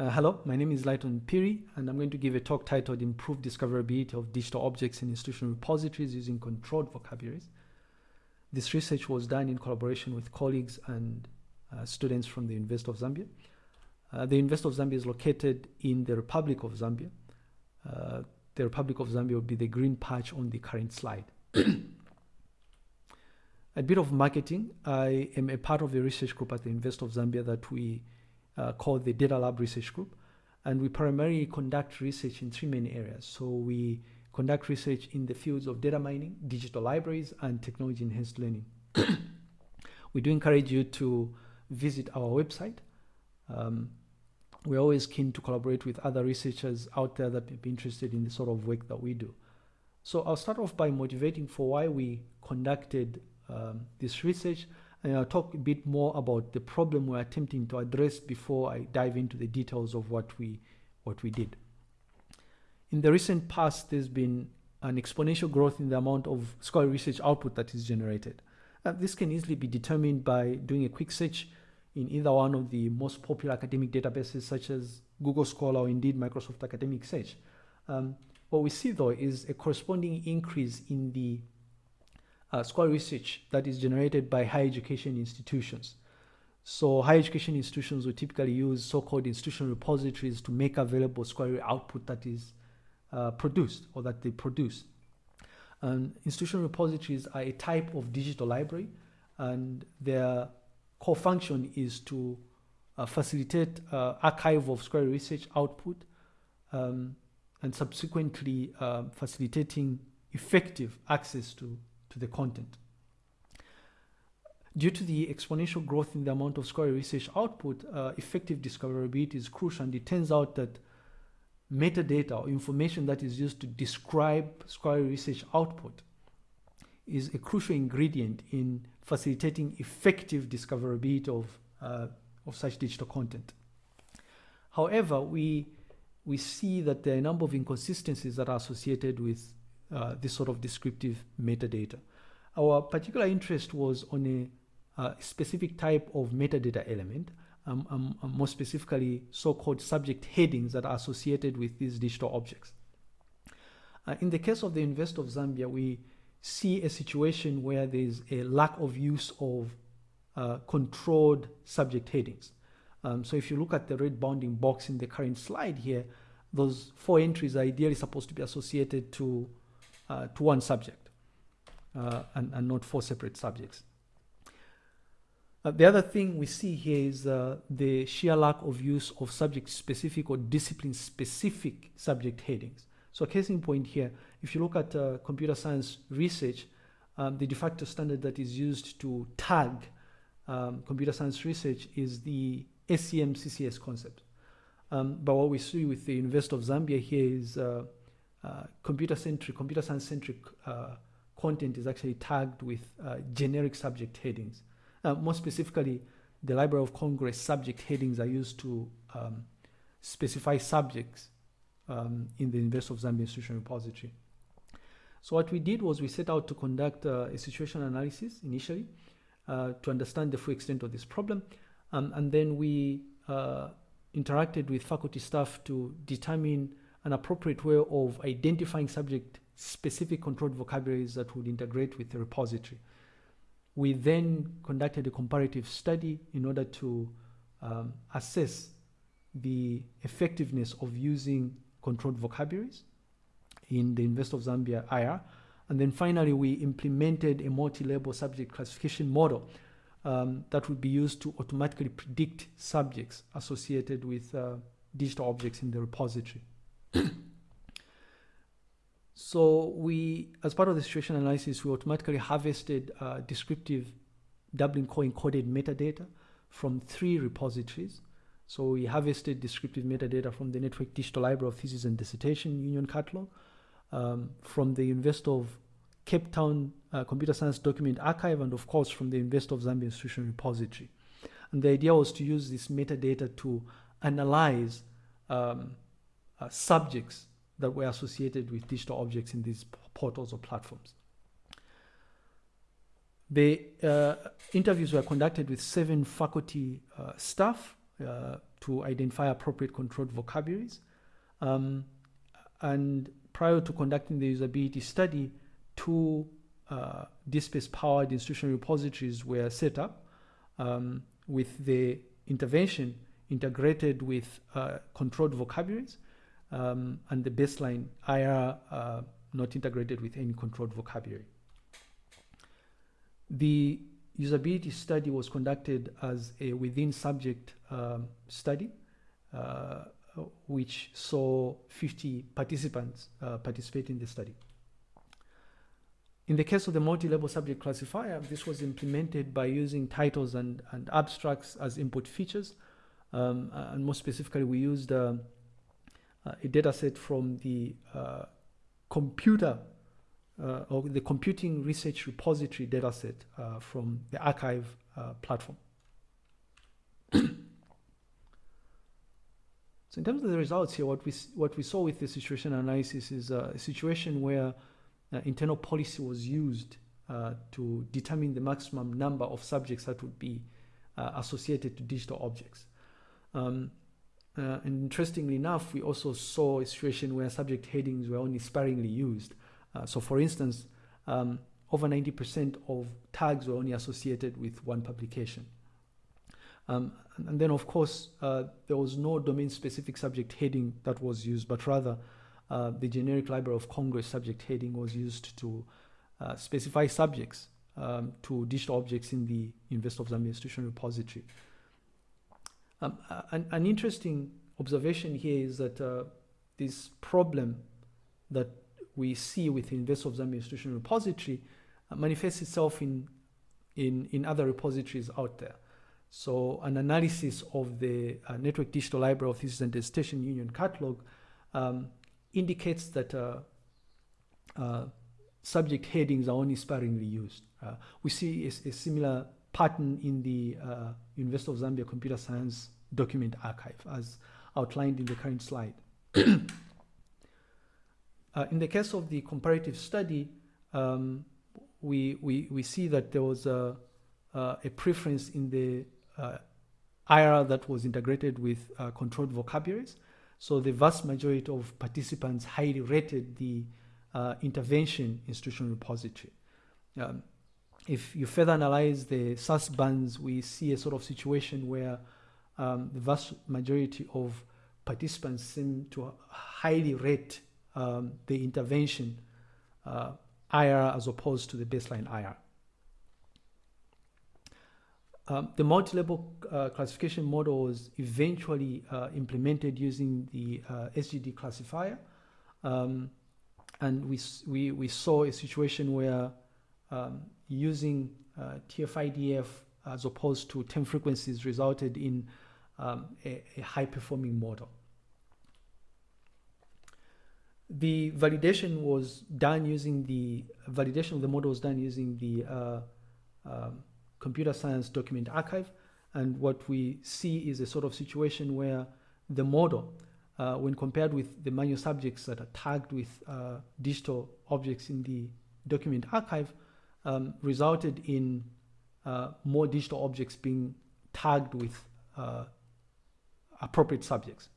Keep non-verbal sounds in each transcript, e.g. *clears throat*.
Uh, hello, my name is Lighton Phiri, and I'm going to give a talk titled Improved Discoverability of Digital Objects in Institutional Repositories Using Controlled Vocabularies. This research was done in collaboration with colleagues and uh, students from the University of Zambia. Uh, the University of Zambia is located in the Republic of Zambia. Uh, the Republic of Zambia will be the green patch on the current slide. *coughs* a bit of marketing. I am a part of a research group at the University of Zambia that we uh, call the Data Lab Research Group. And we primarily conduct research in three main areas. So we conduct research in the fields of data mining, digital libraries, and technology enhanced learning. *coughs* we do encourage you to visit our website. Um, we're always keen to collaborate with other researchers out there that may be interested in the sort of work that we do. So I'll start off by motivating for why we conducted um, this research I'll talk a bit more about the problem we're attempting to address before I dive into the details of what we what we did. In the recent past, there's been an exponential growth in the amount of scholarly research output that is generated. Uh, this can easily be determined by doing a quick search in either one of the most popular academic databases such as Google Scholar or indeed Microsoft Academic Search. Um, what we see though is a corresponding increase in the uh, scholarly research that is generated by higher education institutions. So higher education institutions will typically use so-called institutional repositories to make available scholarly output that is uh, produced or that they produce. And institutional repositories are a type of digital library and their core function is to uh, facilitate uh, archive of scholarly research output um, and subsequently uh, facilitating effective access to to the content. Due to the exponential growth in the amount of scholarly research output, uh, effective discoverability is crucial and it turns out that metadata or information that is used to describe scholarly research output is a crucial ingredient in facilitating effective discoverability of, uh, of such digital content. However, we, we see that there are a number of inconsistencies that are associated with uh, this sort of descriptive metadata. Our particular interest was on a, a specific type of metadata element, um, um, um, more specifically so-called subject headings that are associated with these digital objects. Uh, in the case of the University of Zambia, we see a situation where there's a lack of use of uh, controlled subject headings. Um, so if you look at the red bounding box in the current slide here, those four entries are ideally supposed to be associated to uh, to one subject uh, and, and not four separate subjects. Uh, the other thing we see here is uh, the sheer lack of use of subject-specific or discipline-specific subject headings. So case in point here, if you look at uh, computer science research, um, the de facto standard that is used to tag um, computer science research is the ACM CCS concept. Um, but what we see with the University of Zambia here is uh, computer-centric, computer science-centric uh, content is actually tagged with uh, generic subject headings. Uh, more specifically, the Library of Congress subject headings are used to um, specify subjects um, in the University of Zambia Institutional Repository. So what we did was we set out to conduct uh, a situation analysis initially uh, to understand the full extent of this problem. Um, and then we interacted with faculty staff to determine an appropriate way of identifying subject specific controlled vocabularies that would integrate with the repository. We then conducted a comparative study in order to um, assess the effectiveness of using controlled vocabularies in the University of Zambia IR. And then finally, we implemented a multi-level subject classification model um, that would be used to automatically predict subjects associated with uh, digital objects in the repository. *clears throat* so we, as part of the situation analysis, we automatically harvested uh, descriptive Dublin core encoded metadata from three repositories. So we harvested descriptive metadata from the Network Digital Library of Thesis and Dissertation Union Catalog, um, from the University of Cape Town uh, Computer Science Document Archive, and of course from the University of Zambia Institutional Repository. And the idea was to use this metadata to analyze um, uh, subjects that were associated with digital objects in these portals or platforms. The uh, interviews were conducted with seven faculty uh, staff, uh, to identify appropriate controlled vocabularies. Um, and prior to conducting the usability study, two uh, DSpace powered institutional repositories were set up um, with the intervention integrated with uh, controlled vocabularies um, and the baseline IR uh, not integrated with any controlled vocabulary. The usability study was conducted as a within subject um, study, uh, which saw 50 participants uh, participate in the study. In the case of the multi-level subject classifier, this was implemented by using titles and, and abstracts as input features. Um, and more specifically, we used uh, a data set from the uh, computer uh, or the computing research repository dataset uh, from the arXiv uh, platform. *clears throat* so in terms of the results here, what we, what we saw with the situation analysis is a situation where uh, internal policy was used uh, to determine the maximum number of subjects that would be uh, associated to digital objects. Um, and interestingly enough, we also saw a situation where subject headings were only sparingly used. Uh, so for instance, um, over 90% of tags were only associated with one publication. Um, and, then of course, uh, there was no domain specific subject heading that was used, but rather uh, the generic Library of Congress subject heading was used to uh, specify subjects um, to digital objects in the University of Zambia Institutional Repository. Um, an, an, interesting observation here is that uh, this problem that we see with the University of Zambia Institutional Repository uh, manifests itself in, in, in other repositories out there. So an analysis of the uh, Network Digital Library of Thesis and Dissertation Union Catalog um, indicates that uh, uh, subject headings are only sparingly used. We see a, a, similar pattern in the uh, University of Zambia Computer Science document archive as outlined in the current slide. *clears throat* Uh, in the case of the comparative study, um, we, we, we see that there was a, uh, a preference in the uh, IR that was integrated with uh, controlled vocabularies. So the vast majority of participants highly rated the uh, intervention institutional repository. Um, if you further analyze the SUS bands, we see a sort of situation where um, the vast majority of participants seem to highly rate um, the intervention uh, IR as opposed to the baseline IR. Um, the multi-level uh, classification model was eventually uh, implemented using the uh, SGD classifier. Um, and we, we, we saw a situation where um, using uh, TF-IDF as opposed to term frequencies resulted in um, a, a high-performing model the validation was done using the validation of the model was done using the uh, um, computer science document archive. And what we see is a sort of situation where the model, uh, when compared with the manual subjects that are tagged with uh, digital objects in the document archive, um, resulted in uh, more digital objects being tagged with uh, appropriate subjects.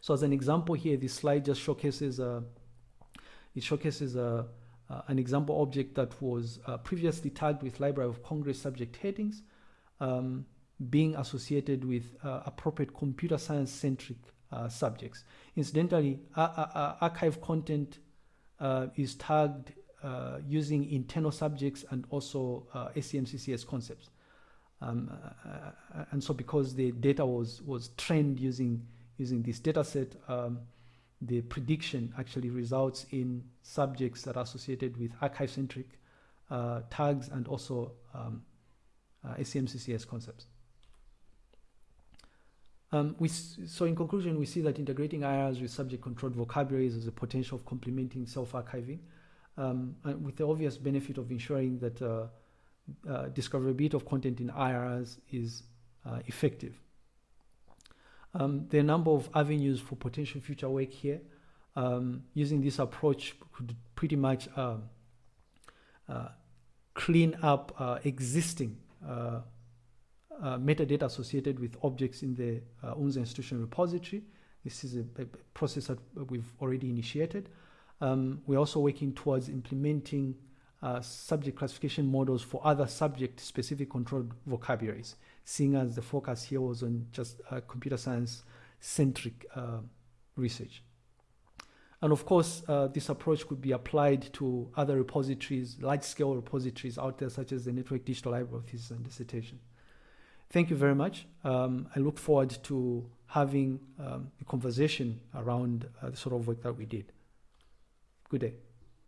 So as an example here, this slide just showcases a, uh, it showcases a, uh, uh, an example object that was uh, previously tagged with Library of Congress subject headings um, being associated with appropriate computer science centric subjects. Incidentally, arXiv content is tagged using internal subjects and also ACM-CCS concepts. Um, and so because the data was, was trained using using this data set, um, the prediction actually results in subjects that are associated with arXiv-centric uh, tags and also um, uh, ACM-CCS concepts. Um, we, so in conclusion, we see that integrating IRs with subject-controlled vocabularies has a potential of complementing self-archiving um, with the obvious benefit of ensuring that uh, uh, discoverability of content in IRs is uh, effective. Um, there are a number of avenues for potential future work here. Um, using this approach could pretty much uh, uh, clean up uh, existing uh, metadata associated with objects in the UNZA institution repository. This is a, a process that we've already initiated. Um, we're also working towards implementing uh, subject classification models for other subject specific controlled vocabularies, seeing as the focus here was on just uh, computer science centric uh, research. And of course, uh, this approach could be applied to other repositories, large scale repositories out there, such as the Network Digital Library of Thesis and Dissertation. Thank you very much. Um, I look forward to having um, a conversation around uh, the sort of work that we did. Good day.